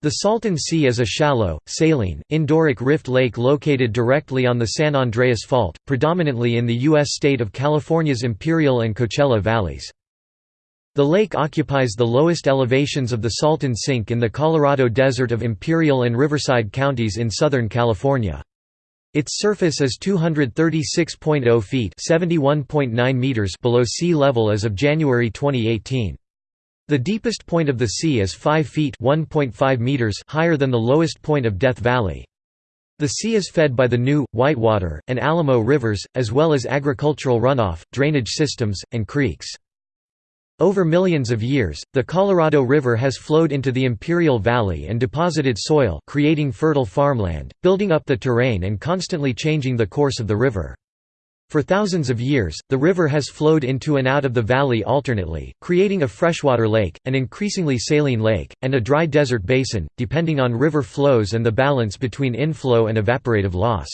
The Salton Sea is a shallow, saline, endorheic rift lake located directly on the San Andreas Fault, predominantly in the U.S. state of California's Imperial and Coachella valleys. The lake occupies the lowest elevations of the Salton Sink in the Colorado Desert of Imperial and Riverside counties in Southern California. Its surface is 236.0 feet below sea level as of January 2018. The deepest point of the sea is 5 feet meters higher than the lowest point of Death Valley. The sea is fed by the New, Whitewater, and Alamo rivers, as well as agricultural runoff, drainage systems, and creeks. Over millions of years, the Colorado River has flowed into the Imperial Valley and deposited soil creating fertile farmland, building up the terrain and constantly changing the course of the river. For thousands of years, the river has flowed into and out of the valley alternately, creating a freshwater lake, an increasingly saline lake, and a dry desert basin, depending on river flows and the balance between inflow and evaporative loss.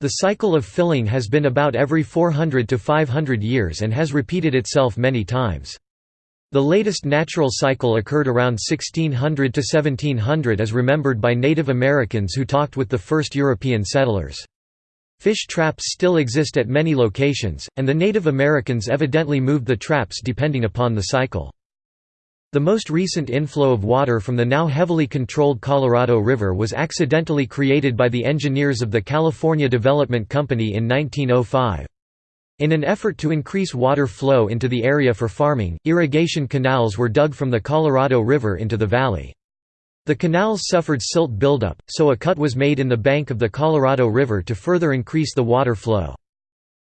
The cycle of filling has been about every 400 to 500 years and has repeated itself many times. The latest natural cycle occurred around 1600 to 1700 as remembered by Native Americans who talked with the first European settlers. Fish traps still exist at many locations, and the Native Americans evidently moved the traps depending upon the cycle. The most recent inflow of water from the now heavily controlled Colorado River was accidentally created by the engineers of the California Development Company in 1905. In an effort to increase water flow into the area for farming, irrigation canals were dug from the Colorado River into the valley. The canals suffered silt buildup, so a cut was made in the bank of the Colorado River to further increase the water flow.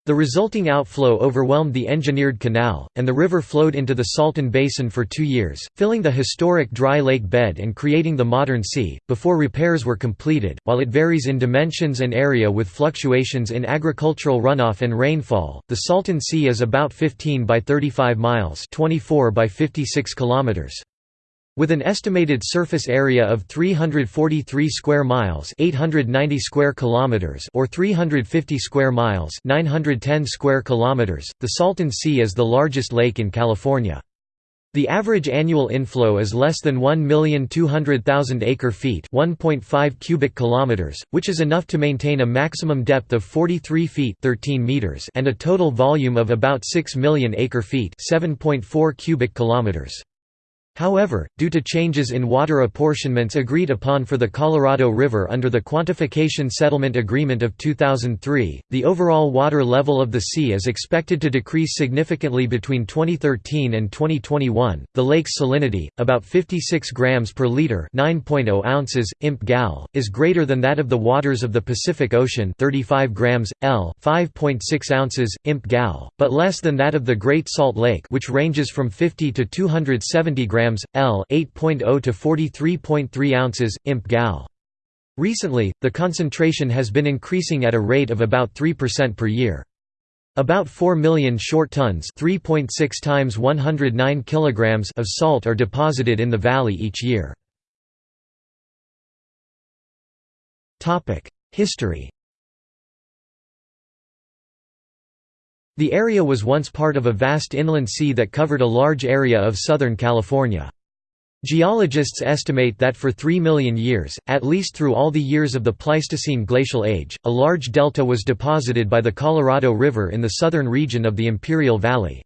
The resulting outflow overwhelmed the engineered canal, and the river flowed into the Salton Basin for two years, filling the historic dry lake bed and creating the modern sea, before repairs were completed. While it varies in dimensions and area with fluctuations in agricultural runoff and rainfall, the Salton Sea is about 15 by 35 miles 24 by 56 kilometers. With an estimated surface area of 343 square miles, 890 square kilometers, or 350 square miles, 910 square kilometers, the Salton Sea is the largest lake in California. The average annual inflow is less than 1,200,000 acre-feet, 1.5 cubic kilometers, which is enough to maintain a maximum depth of 43 feet, 13 meters, and a total volume of about 6 million acre-feet, 7.4 cubic kilometers. However, due to changes in water apportionments agreed upon for the Colorado River under the Quantification Settlement Agreement of 2003, the overall water level of the sea is expected to decrease significantly between 2013 and 2021. The lake's salinity, about 56 grams per liter, (9.0 ounces imp gal, is greater than that of the waters of the Pacific Ocean, 35 grams L, 5.6 ounces imp gal, but less than that of the Great Salt Lake, which ranges from 50 to 270 grams grams, L 8.0 to 43.3 ounces, imp gal. Recently, the concentration has been increasing at a rate of about 3% per year. About 4 million short tons 3.6 times 109 kilograms of salt are deposited in the valley each year. Topic: History The area was once part of a vast inland sea that covered a large area of southern California. Geologists estimate that for 3 million years, at least through all the years of the Pleistocene glacial age, a large delta was deposited by the Colorado River in the southern region of the Imperial Valley.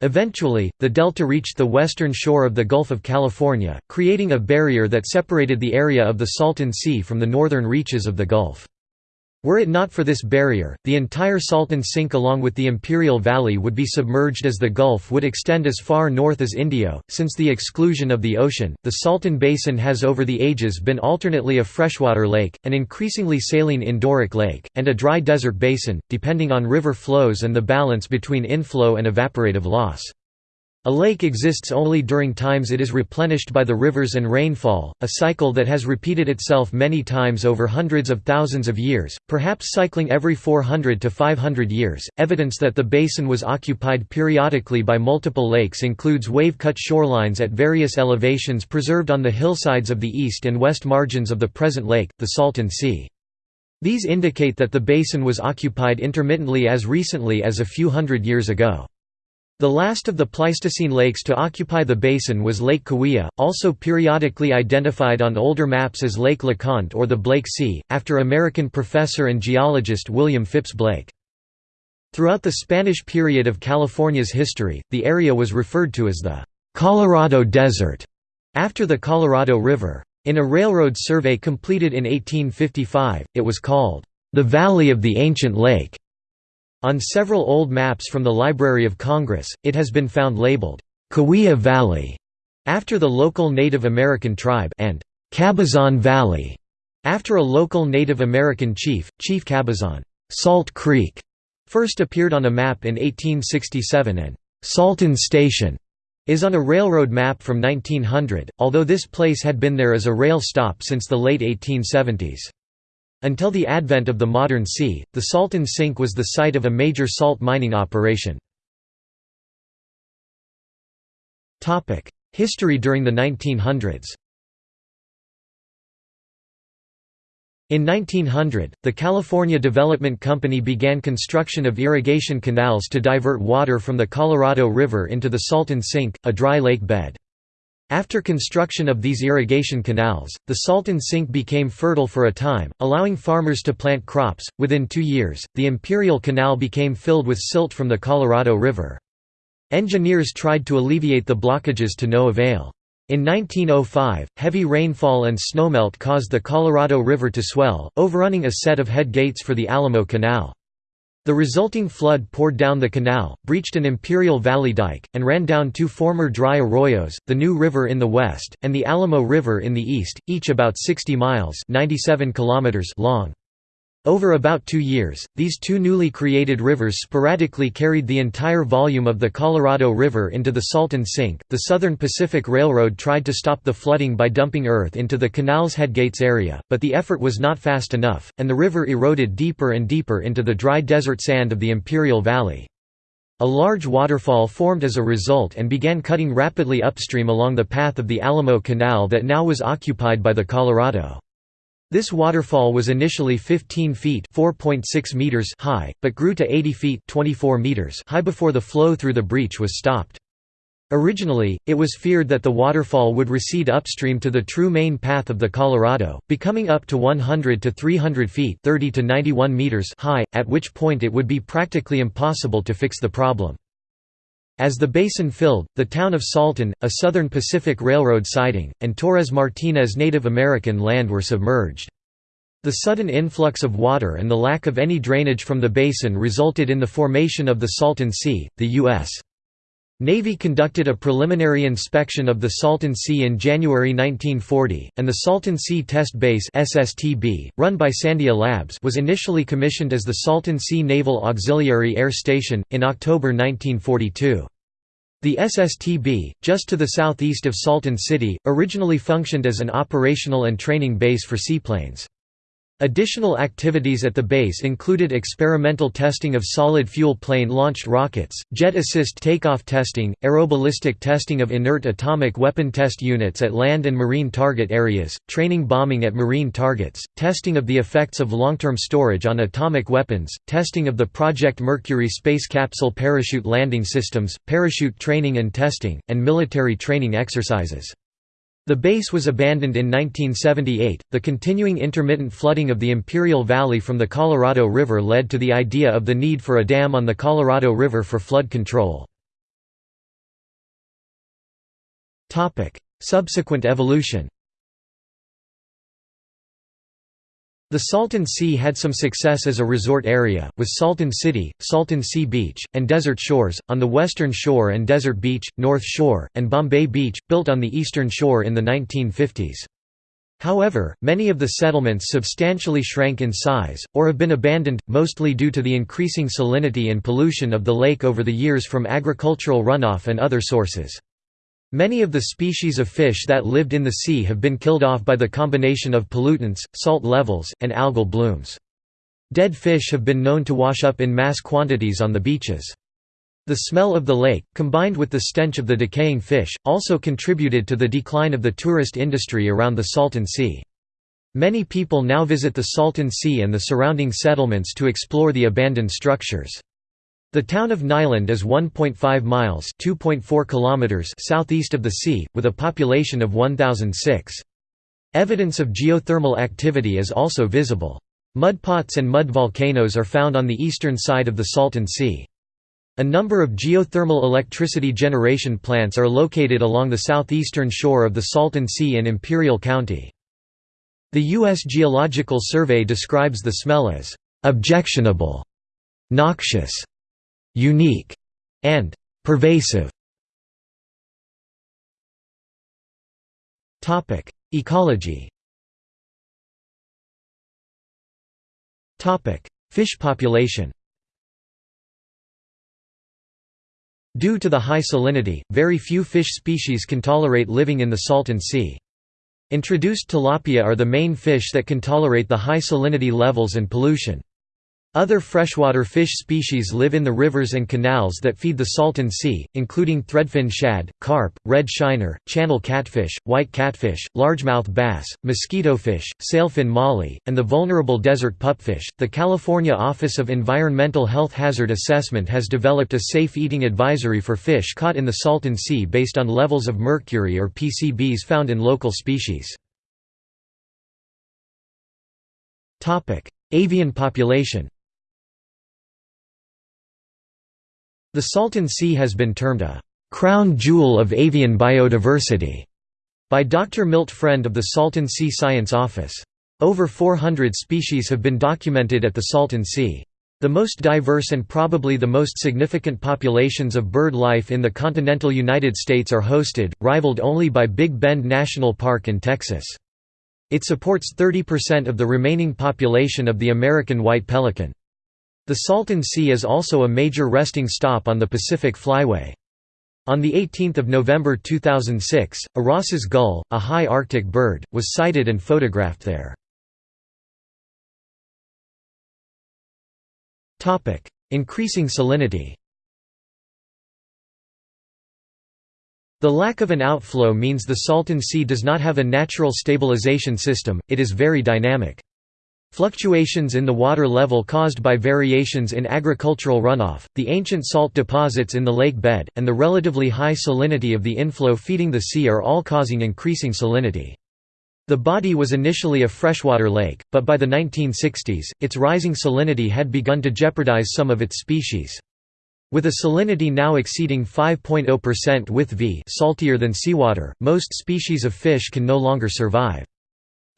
Eventually, the delta reached the western shore of the Gulf of California, creating a barrier that separated the area of the Salton Sea from the northern reaches of the Gulf. Were it not for this barrier, the entire Salton Sink along with the Imperial Valley would be submerged as the Gulf would extend as far north as Indio. Since the exclusion of the ocean, the Salton Basin has over the ages been alternately a freshwater lake, an increasingly saline endorheic lake, and a dry desert basin, depending on river flows and the balance between inflow and evaporative loss. A lake exists only during times it is replenished by the rivers and rainfall, a cycle that has repeated itself many times over hundreds of thousands of years, perhaps cycling every 400 to 500 years. Evidence that the basin was occupied periodically by multiple lakes includes wave-cut shorelines at various elevations preserved on the hillsides of the east and west margins of the present lake, the Salton Sea. These indicate that the basin was occupied intermittently as recently as a few hundred years ago. The last of the Pleistocene lakes to occupy the basin was Lake Cahuilla, also periodically identified on older maps as Lake LeConte or the Blake Sea, after American professor and geologist William Phipps Blake. Throughout the Spanish period of California's history, the area was referred to as the Colorado Desert, after the Colorado River. In a railroad survey completed in 1855, it was called the Valley of the Ancient Lake. On several old maps from the Library of Congress, it has been found labeled, Cahuilla Valley, after the local Native American tribe and Cabazon Valley, after a local Native American chief, Chief Cabazon. Salt Creek first appeared on a map in 1867 and Salton Station is on a railroad map from 1900, although this place had been there as a rail stop since the late 1870s. Until the advent of the modern sea, the Salton Sink was the site of a major salt mining operation. History during the 1900s In 1900, the California Development Company began construction of irrigation canals to divert water from the Colorado River into the Salton Sink, a dry lake bed. After construction of these irrigation canals, the Salton Sink became fertile for a time, allowing farmers to plant crops. Within two years, the Imperial Canal became filled with silt from the Colorado River. Engineers tried to alleviate the blockages to no avail. In 1905, heavy rainfall and snowmelt caused the Colorado River to swell, overrunning a set of head gates for the Alamo Canal. The resulting flood poured down the canal, breached an Imperial Valley dike, and ran down two former dry arroyos, the New River in the west, and the Alamo River in the east, each about 60 miles 97 kilometers long. Over about two years, these two newly created rivers sporadically carried the entire volume of the Colorado River into the Salton Sink. The Southern Pacific Railroad tried to stop the flooding by dumping earth into the canal's headgates area, but the effort was not fast enough, and the river eroded deeper and deeper into the dry desert sand of the Imperial Valley. A large waterfall formed as a result and began cutting rapidly upstream along the path of the Alamo Canal that now was occupied by the Colorado. This waterfall was initially 15 feet meters high, but grew to 80 feet 24 meters high before the flow through the breach was stopped. Originally, it was feared that the waterfall would recede upstream to the true main path of the Colorado, becoming up to 100 to 300 feet 30 to 91 meters high, at which point it would be practically impossible to fix the problem. As the basin filled, the town of Salton, a Southern Pacific Railroad siding, and Torres Martinez Native American land were submerged. The sudden influx of water and the lack of any drainage from the basin resulted in the formation of the Salton Sea. The U.S. Navy conducted a preliminary inspection of the Salton Sea in January 1940, and the Salton Sea Test Base (SSTB), run by Sandia Labs, was initially commissioned as the Salton Sea Naval Auxiliary Air Station in October 1942. The SSTB, just to the southeast of Salton City, originally functioned as an operational and training base for seaplanes. Additional activities at the base included experimental testing of solid fuel plane-launched rockets, jet assist takeoff testing, aeroballistic testing of inert atomic weapon test units at land and marine target areas, training bombing at marine targets, testing of the effects of long-term storage on atomic weapons, testing of the Project Mercury space capsule parachute landing systems, parachute training and testing, and military training exercises. The base was abandoned in 1978. The continuing intermittent flooding of the Imperial Valley from the Colorado River led to the idea of the need for a dam on the Colorado River for flood control. Topic: Subsequent evolution. The Salton Sea had some success as a resort area, with Salton City, Salton Sea Beach, and Desert Shores, on the western shore and Desert Beach, North Shore, and Bombay Beach, built on the eastern shore in the 1950s. However, many of the settlements substantially shrank in size, or have been abandoned, mostly due to the increasing salinity and pollution of the lake over the years from agricultural runoff and other sources. Many of the species of fish that lived in the sea have been killed off by the combination of pollutants, salt levels, and algal blooms. Dead fish have been known to wash up in mass quantities on the beaches. The smell of the lake, combined with the stench of the decaying fish, also contributed to the decline of the tourist industry around the Salton Sea. Many people now visit the Salton Sea and the surrounding settlements to explore the abandoned structures. The town of Niland is 1.5 miles (2.4 kilometers) southeast of the sea, with a population of 1,006. Evidence of geothermal activity is also visible. Mudpots and mud volcanoes are found on the eastern side of the Salton Sea. A number of geothermal electricity generation plants are located along the southeastern shore of the Salton Sea in Imperial County. The U.S. Geological Survey describes the smell as «objectionable», «noxious», unique, and pervasive. Topic: Ecology. Topic: Fish population. Due to the high salinity, very few fish species can tolerate living in the Salton Sea. Introduced tilapia are the main fish that can tolerate the high salinity levels and pollution. Other freshwater fish species live in the rivers and canals that feed the Salton Sea, including threadfin shad, carp, red shiner, channel catfish, white catfish, largemouth bass, mosquitofish, sailfin molly, and the vulnerable desert pupfish. The California Office of Environmental Health Hazard Assessment has developed a safe eating advisory for fish caught in the Salton Sea based on levels of mercury or PCBs found in local species. Avian population The Salton Sea has been termed a «crown jewel of avian biodiversity» by Dr. Milt Friend of the Salton Sea Science Office. Over 400 species have been documented at the Salton Sea. The most diverse and probably the most significant populations of bird life in the continental United States are hosted, rivaled only by Big Bend National Park in Texas. It supports 30% of the remaining population of the American white pelican. The Salton Sea is also a major resting stop on the Pacific Flyway. On 18 November 2006, a Ross's gull, a high Arctic bird, was sighted and photographed there. Increasing salinity The lack of an outflow means the Salton Sea does not have a natural stabilization system, it is very dynamic. Fluctuations in the water level caused by variations in agricultural runoff, the ancient salt deposits in the lake bed, and the relatively high salinity of the inflow feeding the sea are all causing increasing salinity. The body was initially a freshwater lake, but by the 1960s, its rising salinity had begun to jeopardize some of its species. With a salinity now exceeding 5.0% with V saltier than seawater, most species of fish can no longer survive.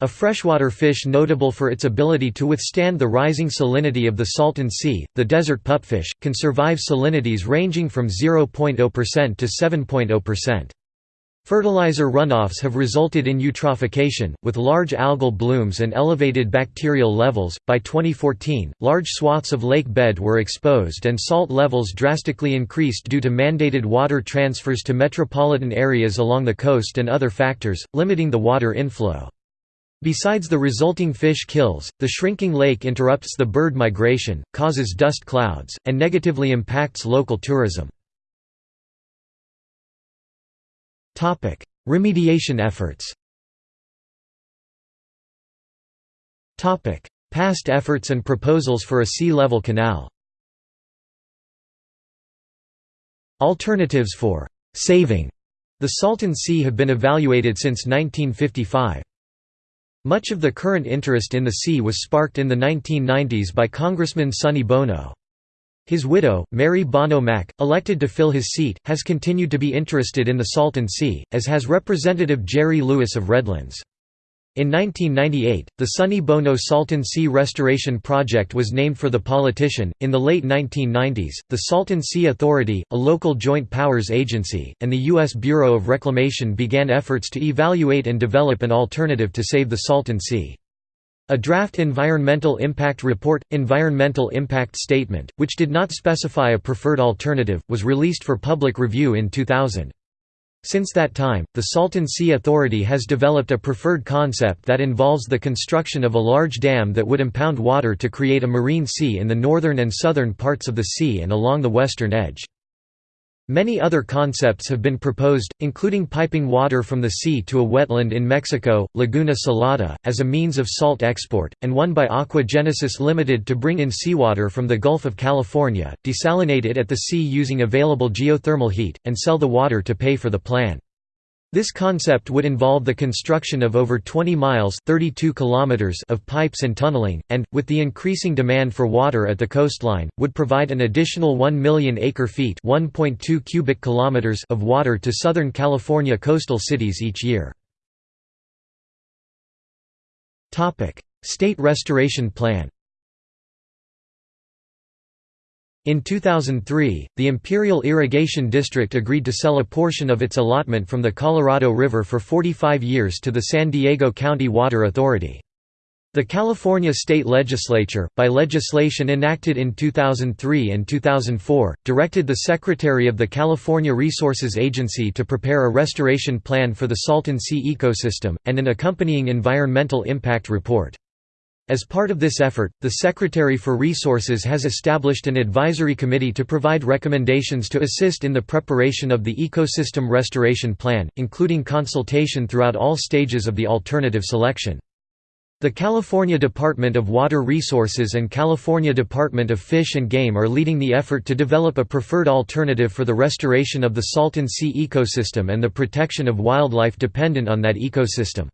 A freshwater fish notable for its ability to withstand the rising salinity of the Salton Sea, the desert pupfish, can survive salinities ranging from 0.0% to 7.0%. Fertilizer runoffs have resulted in eutrophication, with large algal blooms and elevated bacterial levels. By 2014, large swaths of lake bed were exposed and salt levels drastically increased due to mandated water transfers to metropolitan areas along the coast and other factors, limiting the water inflow. Besides the resulting fish kills, the shrinking lake interrupts the bird migration, causes dust clouds, and negatively impacts local tourism. Remediation efforts Past efforts and proposals for a sea level canal Alternatives for «saving» the Salton Sea have been evaluated since 1955. Much of the current interest in the sea was sparked in the 1990s by Congressman Sonny Bono. His widow, Mary Bono Mack, elected to fill his seat, has continued to be interested in the Salton Sea, as has Representative Jerry Lewis of Redlands. In 1998, the Sonny Bono Salton Sea Restoration Project was named for the politician. In the late 1990s, the Salton Sea Authority, a local joint powers agency, and the U.S. Bureau of Reclamation began efforts to evaluate and develop an alternative to save the Salton Sea. A draft Environmental Impact Report, Environmental Impact Statement, which did not specify a preferred alternative, was released for public review in 2000. Since that time, the Salton Sea Authority has developed a preferred concept that involves the construction of a large dam that would impound water to create a marine sea in the northern and southern parts of the sea and along the western edge. Many other concepts have been proposed, including piping water from the sea to a wetland in Mexico, Laguna Salada, as a means of salt export, and one by Aqua Genesis Limited to bring in seawater from the Gulf of California, desalinate it at the sea using available geothermal heat, and sell the water to pay for the plan. This concept would involve the construction of over 20 miles 32 kilometers of pipes and tunneling, and, with the increasing demand for water at the coastline, would provide an additional 1 million acre-feet cubic kilometers of water to Southern California coastal cities each year. State Restoration Plan in 2003, the Imperial Irrigation District agreed to sell a portion of its allotment from the Colorado River for 45 years to the San Diego County Water Authority. The California state legislature, by legislation enacted in 2003 and 2004, directed the Secretary of the California Resources Agency to prepare a restoration plan for the Salton Sea ecosystem, and an accompanying environmental impact report. As part of this effort, the Secretary for Resources has established an advisory committee to provide recommendations to assist in the preparation of the Ecosystem Restoration Plan, including consultation throughout all stages of the alternative selection. The California Department of Water Resources and California Department of Fish and Game are leading the effort to develop a preferred alternative for the restoration of the Salton Sea ecosystem and the protection of wildlife dependent on that ecosystem.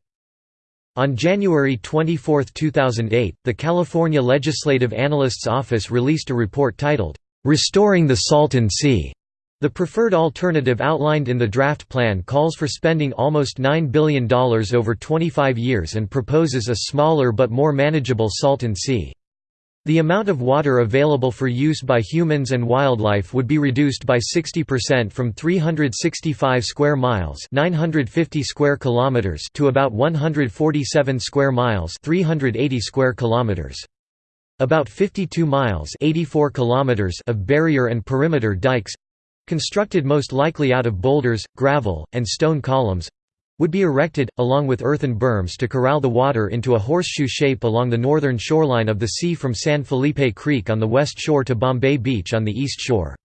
On January 24, 2008, the California Legislative Analyst's Office released a report titled, "'Restoring the Salton Sea' The preferred alternative outlined in the draft plan calls for spending almost $9 billion over 25 years and proposes a smaller but more manageable Salton Sea. The amount of water available for use by humans and wildlife would be reduced by 60% from 365 square miles, 950 square kilometers to about 147 square miles, 380 square kilometers. About 52 miles, 84 kilometers of barrier and perimeter dikes constructed most likely out of boulders, gravel, and stone columns would be erected, along with earthen berms to corral the water into a horseshoe shape along the northern shoreline of the sea from San Felipe Creek on the west shore to Bombay Beach on the east shore.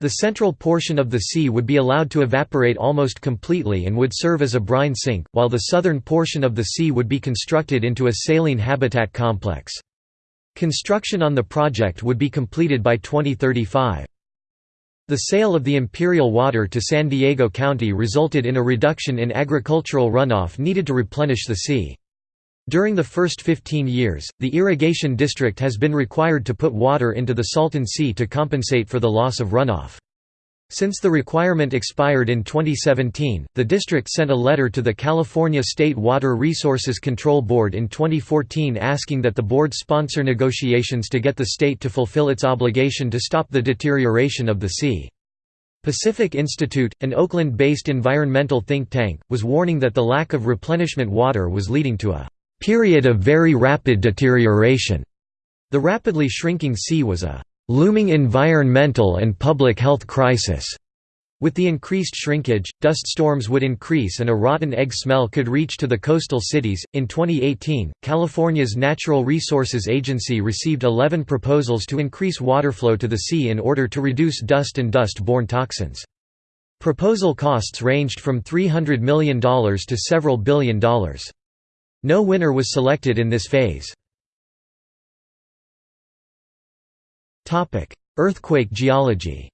The central portion of the sea would be allowed to evaporate almost completely and would serve as a brine sink, while the southern portion of the sea would be constructed into a saline habitat complex. Construction on the project would be completed by 2035. The sale of the imperial water to San Diego County resulted in a reduction in agricultural runoff needed to replenish the sea. During the first 15 years, the irrigation district has been required to put water into the Salton Sea to compensate for the loss of runoff. Since the requirement expired in 2017, the district sent a letter to the California State Water Resources Control Board in 2014 asking that the board sponsor negotiations to get the state to fulfill its obligation to stop the deterioration of the sea. Pacific Institute, an Oakland-based environmental think tank, was warning that the lack of replenishment water was leading to a period of very rapid deterioration. The rapidly shrinking sea was a looming environmental and public health crisis. With the increased shrinkage, dust storms would increase and a rotten egg smell could reach to the coastal cities. In 2018, California's Natural Resources Agency received 11 proposals to increase water flow to the sea in order to reduce dust and dust borne toxins. Proposal costs ranged from $300 million to several billion dollars. No winner was selected in this phase. Earthquake geology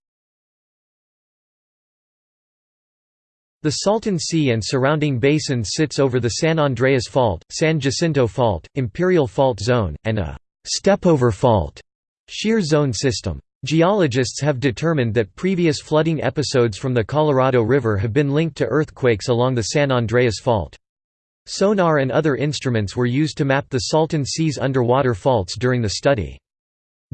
The Salton Sea and surrounding basin sits over the San Andreas Fault, San Jacinto Fault, Imperial Fault Zone, and a «stepover fault» shear zone system. Geologists have determined that previous flooding episodes from the Colorado River have been linked to earthquakes along the San Andreas Fault. Sonar and other instruments were used to map the Salton Sea's underwater faults during the study.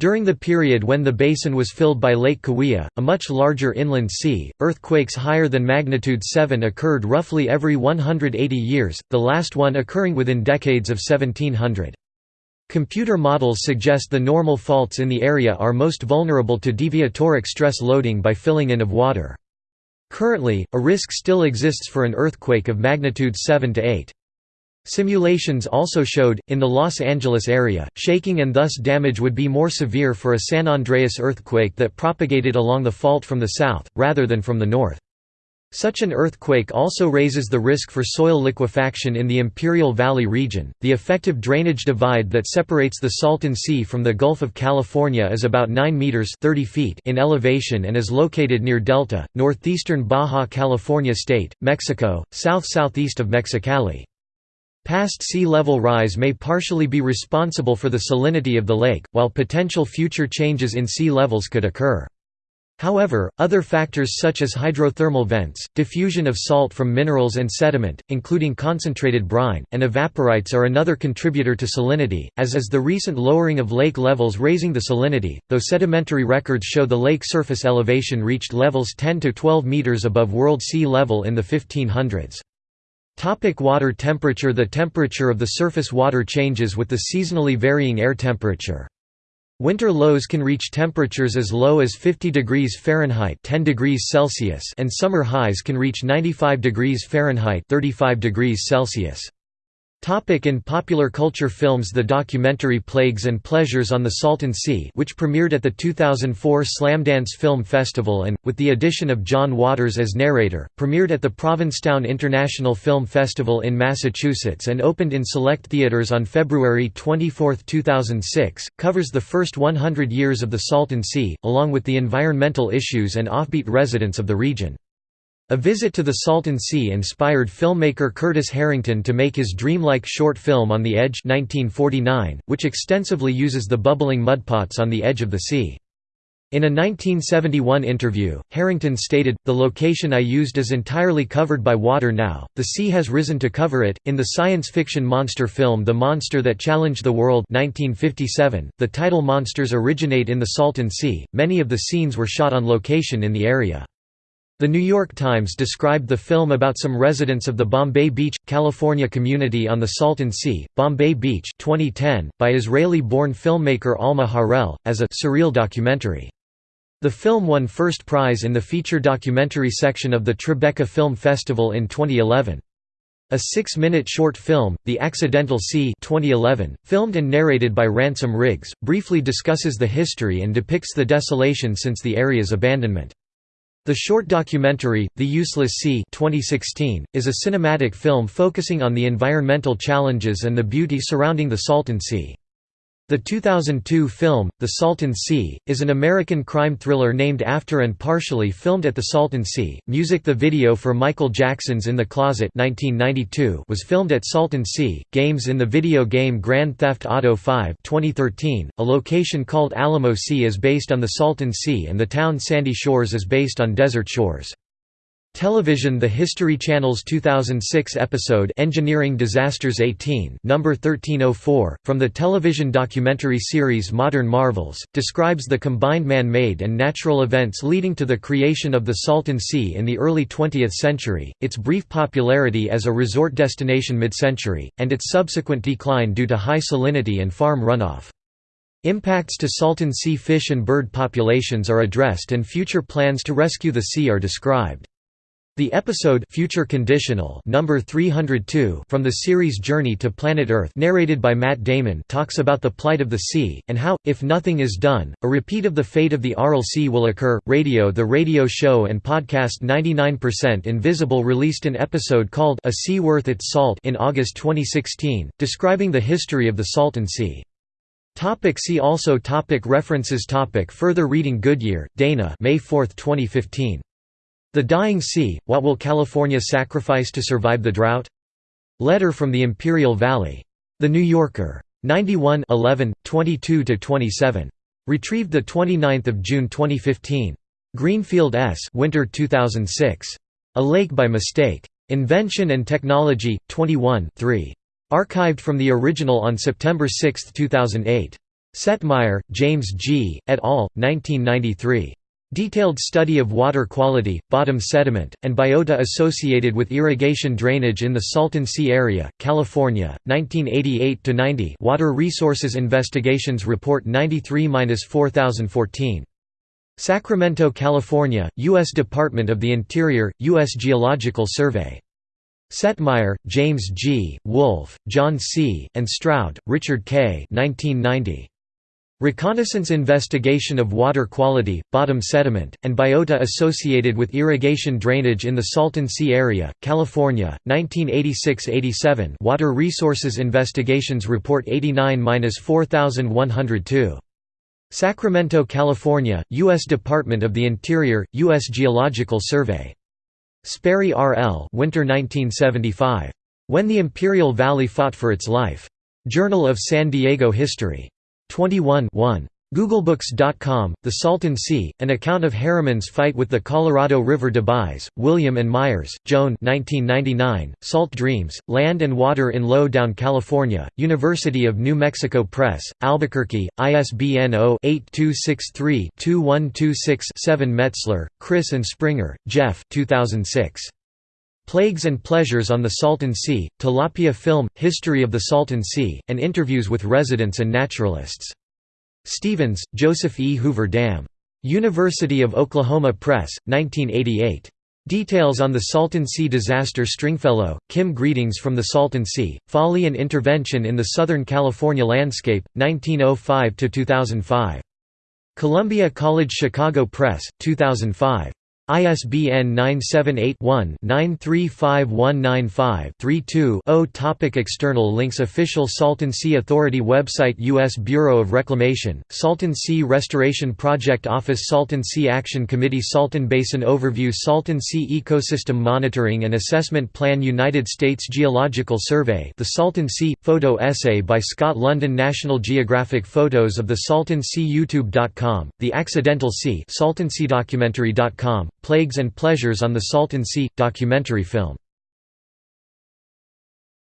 During the period when the basin was filled by Lake Cahuilla, a much larger inland sea, earthquakes higher than magnitude 7 occurred roughly every 180 years, the last one occurring within decades of 1700. Computer models suggest the normal faults in the area are most vulnerable to deviatoric stress loading by filling in of water. Currently, a risk still exists for an earthquake of magnitude 7 to 8. Simulations also showed, in the Los Angeles area, shaking and thus damage would be more severe for a San Andreas earthquake that propagated along the fault from the south, rather than from the north. Such an earthquake also raises the risk for soil liquefaction in the Imperial Valley region. The effective drainage divide that separates the Salton Sea from the Gulf of California is about 9 meters (30 feet) in elevation and is located near Delta, northeastern Baja California state, Mexico, south-southeast of Mexicali. Past sea level rise may partially be responsible for the salinity of the lake, while potential future changes in sea levels could occur. However, other factors such as hydrothermal vents, diffusion of salt from minerals and sediment, including concentrated brine, and evaporites are another contributor to salinity, as is the recent lowering of lake levels raising the salinity, though sedimentary records show the lake surface elevation reached levels 10 to 12 meters above world sea level in the 1500s. Topic water temperature The temperature of the surface water changes with the seasonally varying air temperature. Winter lows can reach temperatures as low as 50 degrees Fahrenheit 10 degrees Celsius and summer highs can reach 95 degrees Fahrenheit 35 degrees Celsius. Topic in popular culture films The documentary Plagues and Pleasures on the Salton Sea which premiered at the 2004 Slamdance Film Festival and, with the addition of John Waters as narrator, premiered at the Provincetown International Film Festival in Massachusetts and opened in select theaters on February 24, 2006, covers the first 100 years of the Salton Sea, along with the environmental issues and offbeat residents of the region. A visit to the Salton Sea inspired filmmaker Curtis Harrington to make his dreamlike short film On the Edge 1949, which extensively uses the bubbling mudpots on the edge of the sea. In a 1971 interview, Harrington stated, The location I used is entirely covered by water now, the sea has risen to cover it. In the science fiction monster film The Monster That Challenged the World 1957, the title monsters originate in the Salton Sea, many of the scenes were shot on location in the area. The New York Times described the film about some residents of the Bombay Beach, California community on the Salton Sea, Bombay Beach 2010, by Israeli-born filmmaker Alma Harel, as a «surreal documentary». The film won first prize in the feature documentary section of the Tribeca Film Festival in 2011. A six-minute short film, The Accidental Sea 2011, filmed and narrated by Ransom Riggs, briefly discusses the history and depicts the desolation since the area's abandonment. The short documentary, The Useless Sea 2016, is a cinematic film focusing on the environmental challenges and the beauty surrounding the Salton Sea. The 2002 film, The Salton Sea, is an American crime thriller named after and partially filmed at the Salton Sea. Music The video for Michael Jackson's In the Closet 1992 was filmed at Salton Sea. Games in the video game Grand Theft Auto 5 2013, a location called Alamo Sea is based on the Salton Sea and the town Sandy Shores is based on Desert Shores. Television The History Channel's 2006 episode Engineering Disasters 18 number 1304, from the television documentary series Modern Marvels, describes the combined man-made and natural events leading to the creation of the Salton Sea in the early 20th century, its brief popularity as a resort destination mid-century, and its subsequent decline due to high salinity and farm runoff. Impacts to Salton Sea fish and bird populations are addressed and future plans to rescue the sea are described. The episode Future Conditional number 302 from the series Journey to Planet Earth narrated by Matt Damon talks about the plight of the sea, and how, if nothing is done, a repeat of the fate of the Aral Sea will occur. Radio The radio show and podcast 99% Invisible released an episode called A Sea Worth Its Salt in August 2016, describing the history of the Salton Sea. Topic see also topic References topic Further reading Goodyear, Dana May 4, 2015. The Dying Sea, What Will California Sacrifice to Survive the Drought? Letter from the Imperial Valley. The New Yorker. 91 11, 22–27. Retrieved 29 June 2015. Greenfield S. Winter 2006. A Lake by Mistake. Invention and Technology, 21 3. Archived from the original on September 6, 2008. Setmire, James G., et al., 1993. Detailed study of water quality, bottom sediment, and biota associated with irrigation drainage in the Salton Sea area, California, 1988–90 Water Resources Investigations Report 93–4014. Sacramento, California, U.S. Department of the Interior, U.S. Geological Survey. Setmire, James G., Wolfe, John C., and Stroud, Richard K. 1990. Reconnaissance investigation of water quality, bottom sediment, and biota associated with irrigation drainage in the Salton Sea area, California, 1986–87 Water Resources Investigations Report 89–4102. Sacramento, California, U.S. Department of the Interior, U.S. Geological Survey. Sperry R. L. Winter 1975. When the Imperial Valley Fought for Its Life. Journal of San Diego History. 21 1. Googlebooks.com, The Salton Sea, An Account of Harriman's Fight with the Colorado River deBuys, William and Myers, Joan 1999, Salt Dreams, Land and Water in Low-Down California, University of New Mexico Press, Albuquerque, ISBN 0-8263-2126-7 Metzler, Chris and Springer, Jeff 2006. Plagues and Pleasures on the Salton Sea, Tilapia Film, History of the Salton Sea, and interviews with residents and naturalists. Stevens, Joseph E. Hoover Dam. University of Oklahoma Press, 1988. Details on the Salton Sea disaster Stringfellow, Kim Greetings from the Salton Sea, Folly and Intervention in the Southern California Landscape, 1905–2005. Columbia College Chicago Press, 2005. ISBN 978-1-935195-32-0 Topic External links Official Salton Sea Authority website U.S. Bureau of Reclamation, Salton Sea Restoration Project Office Salton Sea Action Committee Salton Basin Overview Salton Sea Ecosystem Monitoring and Assessment Plan United States Geological Survey The Salton Sea – Photo essay by Scott London National Geographic Photos of the Salton Sea YouTube.com, The Accidental Sea SaltonSeaDocumentary.com Plagues and Pleasures on the Salton Sea – documentary film